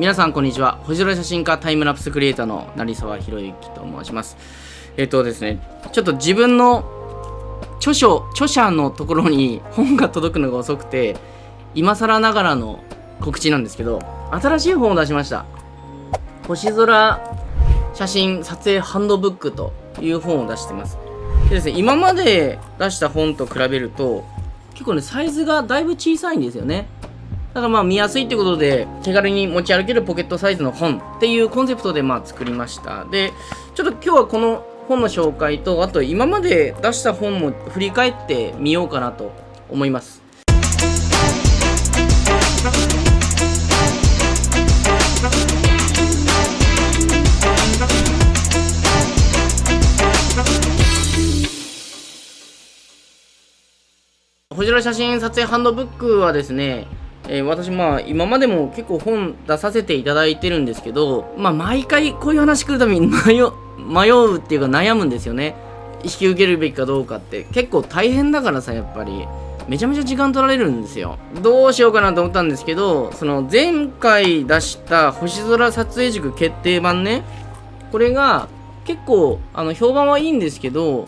皆さんこんにちは。星空写真家タイムラプスクリエイターの成沢宏之と申します。えっとですねちょっと自分の著書著者のところに本が届くのが遅くて今更ながらの告知なんですけど新しい本を出しました。星空写真撮影ハンドブックという本を出してます。でですね今まで出した本と比べると結構ねサイズがだいぶ小さいんですよね。だからまあ見やすいってことで手軽に持ち歩けるポケットサイズの本っていうコンセプトでまあ作りました。でちょっと今日はこの本の紹介とあと今まで出した本も振り返ってみようかなと思います。星空写真撮影ハンドブックはですねえー、私まあ今までも結構本出させていただいてるんですけど、まあ、毎回こういう話来るたびに迷迷うっていうか悩むんですよね。引き受けるべきかどうかって。結構大変だからさやっぱり。めちゃめちゃ時間取られるんですよ。どうしようかなと思ったんですけどその前回出した星空撮影塾決定版ね。これが結構あの評判はいいんですけど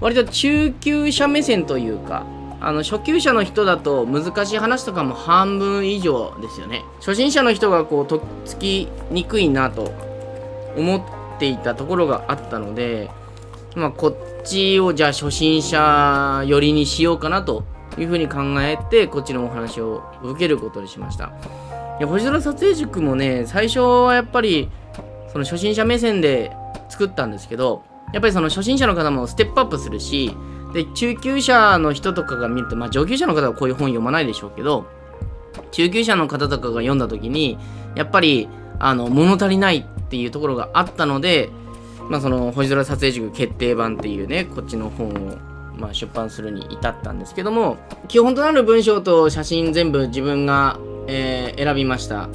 割と中級者目線というかあの初級者の人だと難しい話とかも半分以上ですよね。初心者の人がこうとっつきにくいなと思っていたところがあったのでまあこっちをじゃあ初心者寄りにしようかなというふうに考えてこっちのお話を受けることにしました。いや星空撮影塾もね最初はやっぱりその初心者目線で作ったんですけどやっぱりその初心者の方もステップアップするしで中級者の人とかが見ると、まあ、上級者の方はこういう本読まないでしょうけど中級者の方とかが読んだ時にやっぱりあの物足りないっていうところがあったので、まあ、その星空撮影塾決定版っていうねこっちの本を、まあ、出版するに至ったんですけども基本となる文章と写真全部自分が、えー、選びました。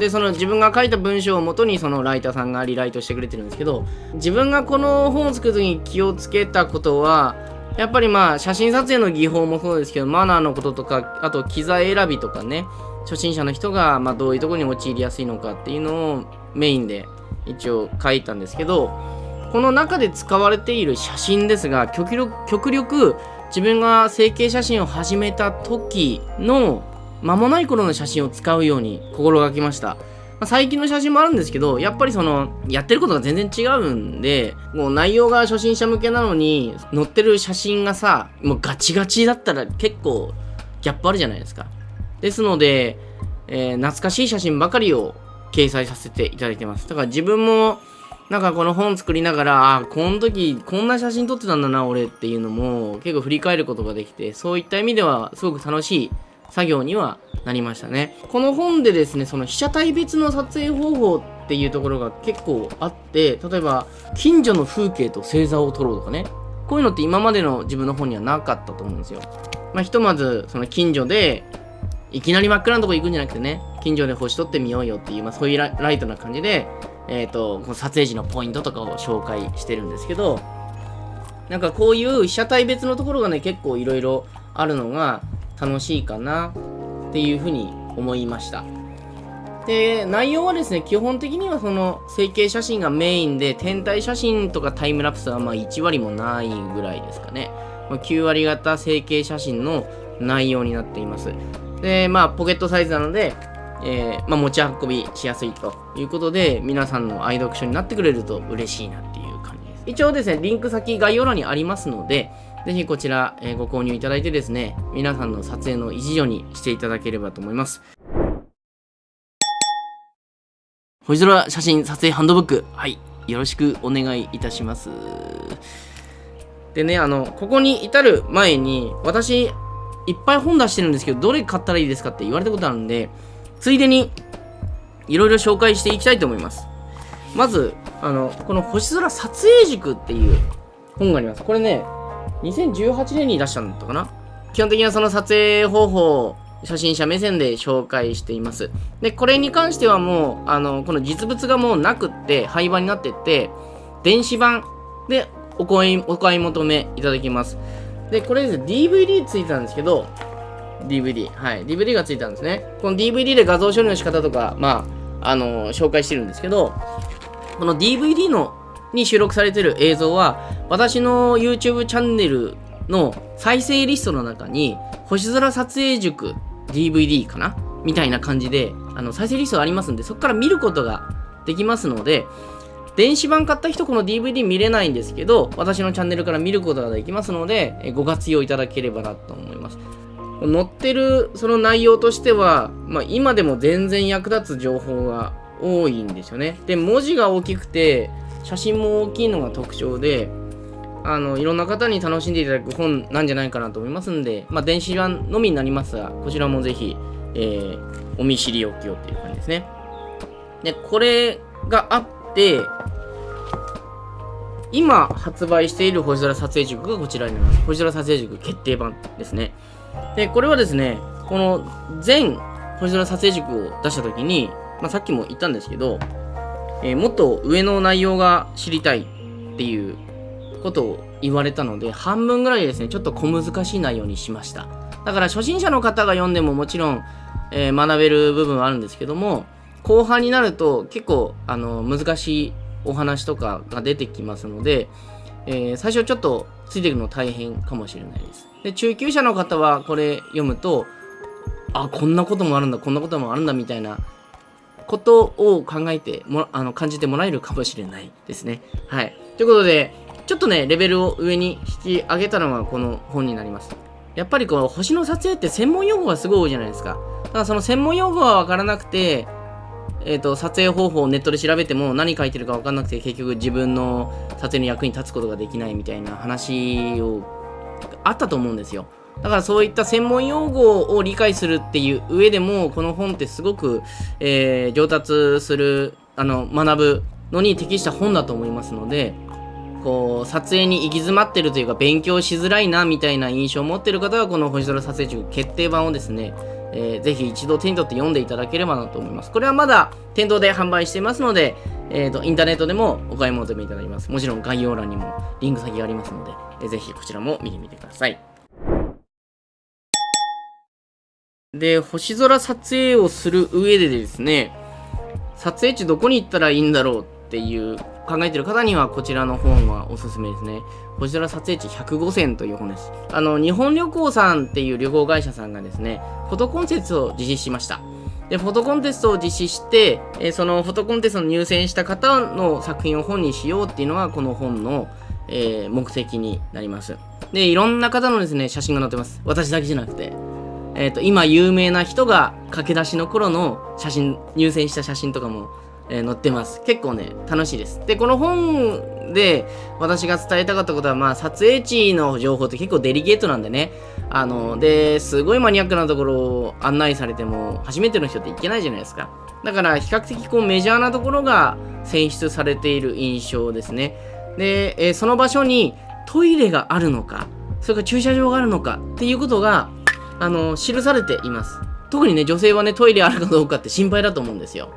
でその自分が書いた文章をもとにそのライターさんがリライトしてくれてるんですけど自分がこの本を作る時に気をつけたことはやっぱりまあ写真撮影の技法もそうですけどマナーのこととかあと機材選びとかね初心者の人がまどういうとこに陥りやすいのかっていうのをメインで一応書いたんですけどこの中で使われている写真ですが極力極力自分が整形写真を始めた時の間もない頃の写真を使うように心がけました。ま、最近の写真もあるんですけど、やっぱりその、やってることが全然違うんで、もう内容が初心者向けなのに、載ってる写真がさ、もうガチガチだったら結構ギャップあるじゃないですか。ですので、えー、懐かしい写真ばかりを掲載させていただいてます。だから自分も、なんかこの本作りながら、あ、この時こんな写真撮ってたんだな、俺っていうのも結構振り返ることができて、そういった意味ではすごく楽しい作業にはなりましたね。この本でですね、その被写体別の撮影方法っていうところが結構あって、例えば、近所の風景と星座を撮ろうとかね。こういうのって今までの自分の本にはなかったと思うんですよ。まあ、ひとまず、その近所で、いきなり真っ暗なとこ行くんじゃなくてね、近所で星撮ってみようよっていう、まあ、そういうライトな感じで、えっ、ー、と、この撮影時のポイントとかを紹介してるんですけど、なんかこういう被写体別のところがね、結構いろいろあるのが、楽しいかなっていうふうに思いました。で、内容はですね、基本的にはその整形写真がメインで、天体写真とかタイムラプスはまあ1割もないぐらいですかね。ま9割型整形写真の内容になっています。で、まあ、ポケットサイズなので、えー、まあ、持ち運びしやすいということで、皆さんの愛読書になってくれると嬉しいなっていう感じです。一応ですね、リンク先概要欄にありますので、ぜひこちら、えー、ご購入いただいてですね、皆さんの撮影の一助にしていただければと思います。星空写真撮影ハンドブック、はい、よろしくお願いいたします。でね、あの、ここに至る前に、私、いっぱい本出してるんですけど、どれ買ったらいいですかって言われたことあるんで、ついでに、いろいろ紹介していきたいと思います。まず、あの、この星空撮影塾っていう本があります。これね、2018年に出したんだったかな？基本的にはその撮影方法を初心者目線で紹介しています。で、これに関してはもう、あの、この実物がもうなくって、廃盤になってって、電子版でお買いお買い求めいただきます。で、これですね、DVD ついたんですけど、DVD。はい。DVD がついたんですね。この DVD で画像処理の仕方とか、まあ、あの紹介してるんですけど、この DVD のに収録されてる映像は、私の YouTube チャンネルの再生リストの中に、星空撮影塾 DVD かな？みたいな感じで、あの再生リストがありますんで、そこから見ることができますので、電子版買った人この DVD 見れないんですけど、私のチャンネルから見ることができますので、ご活用いただければなと思います。載ってるその内容としては、まあ、今でも全然役立つ情報が多いんですよね。で、文字が大きくて、写真も大きいのが特徴で、あの、いろんな方に楽しんでいただく本なんじゃないかなと思いますんで、まあ、電子版のみになりますが、こちらもぜひ、えー、お見知りおきをっていう感じですね。で、これがあって、今発売している星空撮影塾がこちらになります。星空撮影塾決定版ですね。で、これはですね、この全星空撮影塾を出したときに、まあ、さっきも言ったんですけど、えー、もっと上の内容が知りたいっていうことを言われたので、半分ぐらいですね、ちょっと小難しい内容にしました。だから初心者の方が読んでももちろん、えー、学べる部分はあるんですけども、後半になると結構あの難しいお話とかが出てきますので、えー、最初ちょっとついていくの大変かもしれないです。で、中級者の方はこれ読むと、あ、こんなこともあるんだ、こんなこともあるんだみたいなことを考えても、あの、感じてもらえるかもしれないですね。はい。ということで、ちょっとね、レベルを上に引き上げたのがこの本になります。やっぱりこう、星の撮影って専門用語がすごい多いじゃないですか。だからその専門用語はわからなくて、えーと、撮影方法をネットで調べても何書いてるか分かんなくて結局自分の撮影の役に立つことができないみたいな話をあったと思うんですよだからそういった専門用語を理解するっていう上でもこの本ってすごく、えー、上達するあの学ぶのに適した本だと思いますのでこう撮影に行き詰まってるというか勉強しづらいなみたいな印象を持ってる方はこの星空撮影塾決定版をですねえー、ぜひ一度手に取って読んでいただければなと思います。これはまだ店頭で販売していますので、えーと、インターネットでもお買い求めいただけます。もちろん概要欄にもリンク先がありますので、えー、ぜひこちらも見てみてください。で、星空撮影をする上でですね、撮影地どこに行ったらいいんだろうっていう考えてる方にはこちらの本はおすすめですね。星空撮影地105選という本です。あの、日本旅行さんっていう旅行会社さんがですね、フォトコンテストを実施しました。で、フォトコンテストを実施して、えそのフォトコンテストに入選した方の作品を本にしようっていうのがこの本の、えー、目的になります。で、いろんな方のですね、写真が載ってます。私だけじゃなくて。え、ー、と、今有名な人が駆け出しの頃の写真、入選した写真とかもえー、載ってます。結構ね、楽しいです。で、この本で私が伝えたかったことは、まあ、撮影地の情報って結構デリケートなんでね。あの、で、すごいマニアックなところを案内されても、初めての人って行けないじゃないですか。だから、比較的こうメジャーなところが選出されている印象ですね。で、えー、その場所にトイレがあるのか、それから駐車場があるのかっていうことが、あの、記されています。特にね、女性はね、トイレあるかどうかって心配だと思うんですよ。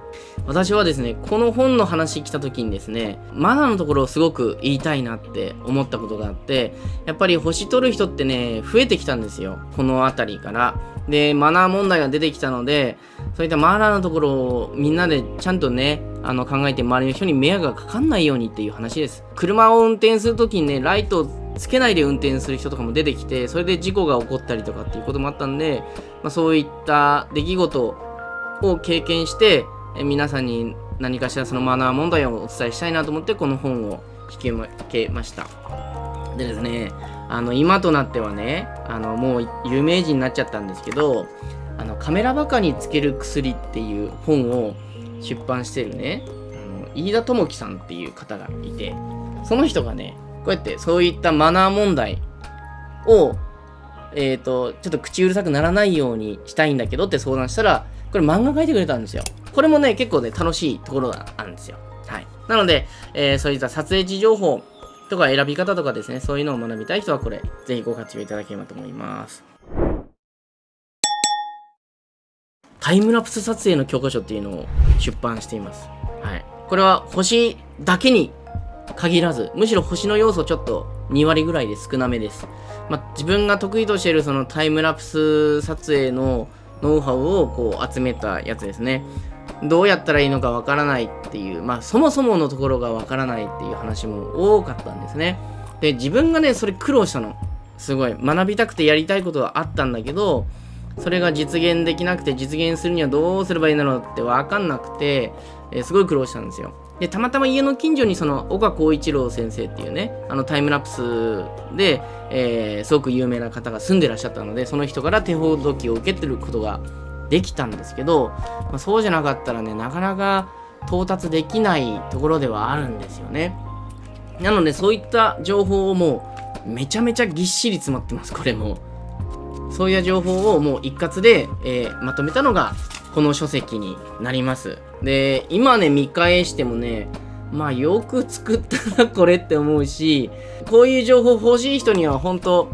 私はですね、この本の話来た時にですね、マナーのところをすごく言いたいなって思ったことがあって、やっぱり星取る人ってね、増えてきたんですよ。この辺りから。で、マナー問題が出てきたので、そういったマナーのところをみんなでちゃんとね、あの考えて周りの人に迷惑がかかんないようにっていう話です。車を運転するときにね、ライトをつけないで運転する人とかも出てきて、それで事故が起こったりとかっていうこともあったんで、まあ、そういった出来事を経験して、え皆さんに何かしらそのマナー問題をお伝えしたいなと思ってこの本を引き受けました。でですねあの今となってはねあのもう有名人になっちゃったんですけどあのカメラバカにつける薬っていう本を出版してるねあの飯田智樹さんっていう方がいてその人がねこうやってそういったマナー問題をえっ、ー、とちょっと口うるさくならないようにしたいんだけどって相談したらこれ漫画描いてくれたんですよこれもね、結構ね、楽しいところがあるんですよ。はい。なので、えー、そういった撮影時情報とか選び方とかですね、そういうのを学びたい人はこれ、ぜひご活用いただければと思います。タイムラプス撮影の教科書っていうのを出版しています。はい。これは星だけに限らず、むしろ星の要素をちょっと2割ぐらいで少なめです。まあ、自分が得意としているそのタイムラプス撮影のノウハウをこう集めたやつですね。どうやったらいいのかわからないっていう、まあ、そもそものところがわからないっていう話も多かったんですね。で、自分がね、それ苦労したの。すごい。学びたくてやりたいことはあったんだけど、それが実現できなくて、実現するにはどうすればいいんだろうってわかんなくて、えー、すごい苦労したんですよ。で、たまたま家の近所にその岡光一郎先生っていうね、あのタイムラプスで、えー、すごく有名な方が住んでらっしゃったので、その人から手ほどきを受けてることができたんですけど、まあ、そうじゃなかったらね、なかなか到達できないところではあるんですよね。なので、そういった情報をもう、めちゃめちゃぎっしり詰まってます、これも。そういう情報をもう一括で、えー、まとめたのが、この書籍になります。で、今ね、見返してもね、まあよく作ったなこれって思うし、こういう情報欲しい人には本当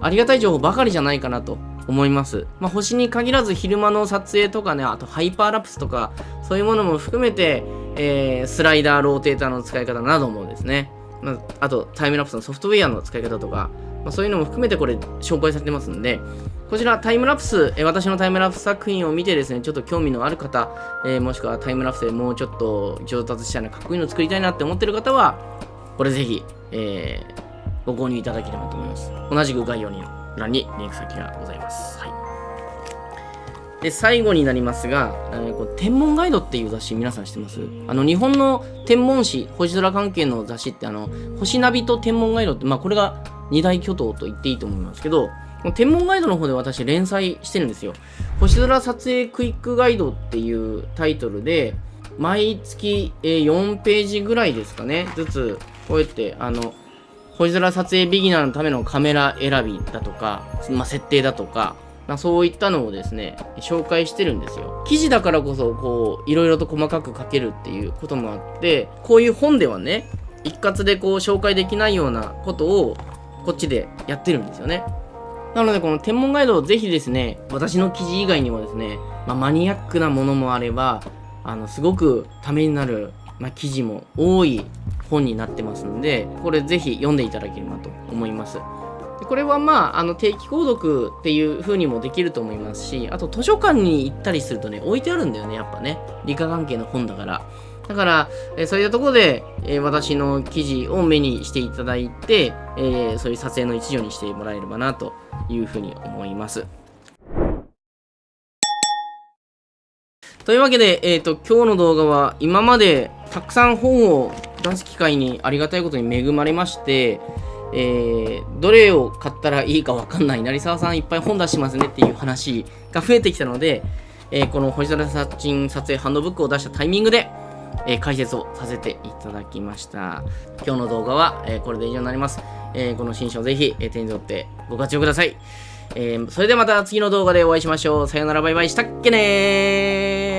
ありがたい情報ばかりじゃないかなと思います。まあ、星に限らず昼間の撮影とかね、あとハイパーラプスとか、そういうものも含めて、えー、スライダー、ローテーターの使い方などもですね、まあ、あとタイムラプスのソフトウェアの使い方とか、まあ、そういうのも含めてこれ紹介されてますんで、こちらタイムラプス、えー、私のタイムラプス作品を見てですね、ちょっと興味のある方、えー、もしくはタイムラプスでもうちょっと上達したいな、かっこいいの作りたいなって思ってる方は、これぜひ、えー、ご購入いただければと思います。同じく概要欄にリンク先がございます。はい。で、最後になりますが、えー、こ天文ガイドっていう雑誌皆さん知ってます？あの、日本の天文誌、星空関係の雑誌って、あの、星ナビと天文ガイドって、まあ、これが二大巨頭と言っていいと思いますけど、天文ガイドの方で私連載してるんですよ。星空撮影クイックガイドっていうタイトルで、毎月4ページぐらいですかね、ずつ、こうやって、あの、星空撮影ビギナーのためのカメラ選びだとか、まあ、設定だとか、まあ、そういったのをですね、紹介してるんですよ。記事だからこそ、こう、いろいろと細かく書けるっていうこともあって、こういう本ではね、一括でこう紹介できないようなことをこっちでやってるんですよね。なので、この天文ガイドをぜひですね、私の記事以外にもですね、まあ、マニアックなものもあれば、あの、すごくためになる、まあ、記事も多い本になってますんで、これぜひ読んでいただければと思います。でこれはまあ、あの定期購読っていう風にもできると思いますし、あと図書館に行ったりするとね、置いてあるんだよね、やっぱね。理科関係の本だから。だから、えそういったところで、え私の記事を目にしていただいて、えそういう撮影の一助にしてもらえればなというふうに思います。というわけで、えっ、ー、と、今日の動画は今までたくさん本を出す機会にありがたいことに恵まれまして、えー、どれを買ったらいいかわかんない、成沢さんいっぱい本出しますねっていう話が増えてきたので、えー、この星空撮影ハンドブックを出したタイミングで、えー、解説をさせていただきました。今日の動画は、えー、これで以上になります。えー、この新書ぜひ、え手に取ってご活用ください。えそれではまた次の動画でお会いしましょう。さよならバイバイしたっけねー